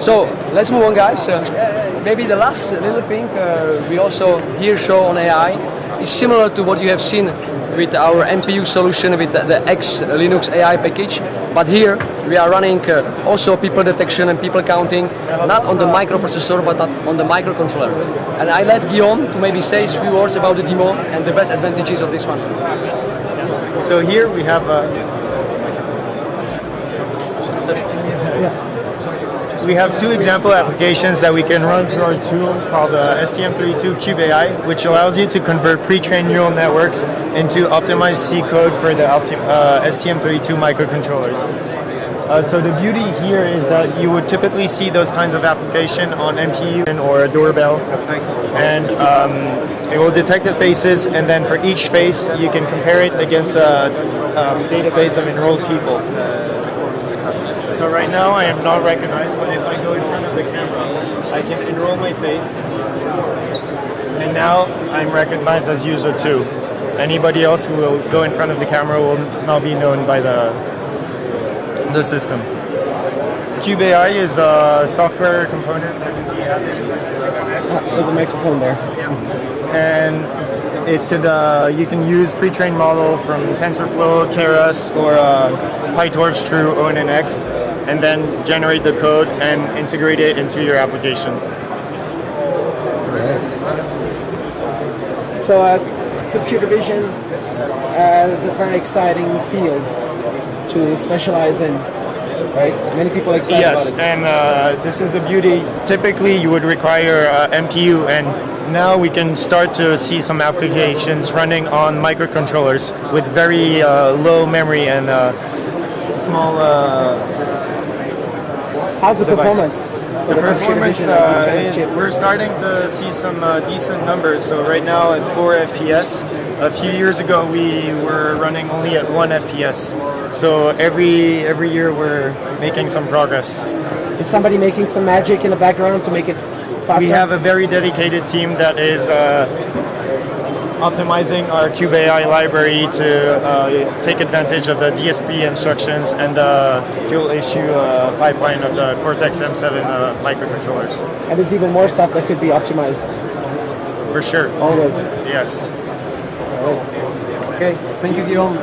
So let's move on, guys. Uh, maybe the last little thing uh, we also here show on AI is similar to what you have seen with our MPU solution with the X Linux AI package. But here we are running uh, also people detection and people counting, not on the microprocessor but on the microcontroller. And I let Guillaume to maybe say a few words about the demo and the best advantages of this one. So here we have uh, we have two example applications that we can run through our tool called uh, STM32 Cube AI, which allows you to convert pre-trained neural networks into optimized C code for the uh, STM32 microcontrollers. Uh, so the beauty here is that you would typically see those kinds of application on MPU or a doorbell, and um, it will detect the faces, and then for each face you can compare it against a um, database of enrolled people. So right now I am not recognized, but if I go in front of the camera, I can enroll my face. And now I'm recognized as user two. Anybody else who will go in front of the camera will now be known by the, the system. Cube AI is a software component that can be added ah, with the microphone there. And it could, uh, you can use pre-trained model from TensorFlow, Keras, or uh, PyTorch through ONNX and then generate the code and integrate it into your application. So uh, computer vision uh, is a very exciting field to specialize in, right? Many people excited yes, about it. and uh, this is the beauty. Typically, you would require uh, MPU, and now we can start to see some applications running on microcontrollers with very uh, low memory and uh, small How's the device. performance? The, the performance uh, is, we're starting to see some uh, decent numbers. So right now at 4 FPS. A few years ago we were running only at 1 FPS. So every every year we're making some progress. Is somebody making some magic in the background to make it faster? We have a very dedicated team that is uh, optimizing our Cube AI library to uh, take advantage of the DSP instructions and the dual issue uh, pipeline of the Cortex M7 uh, microcontrollers. And there's even more stuff that could be optimized. For sure. Always. Yes. Okay, thank you, Guillaume.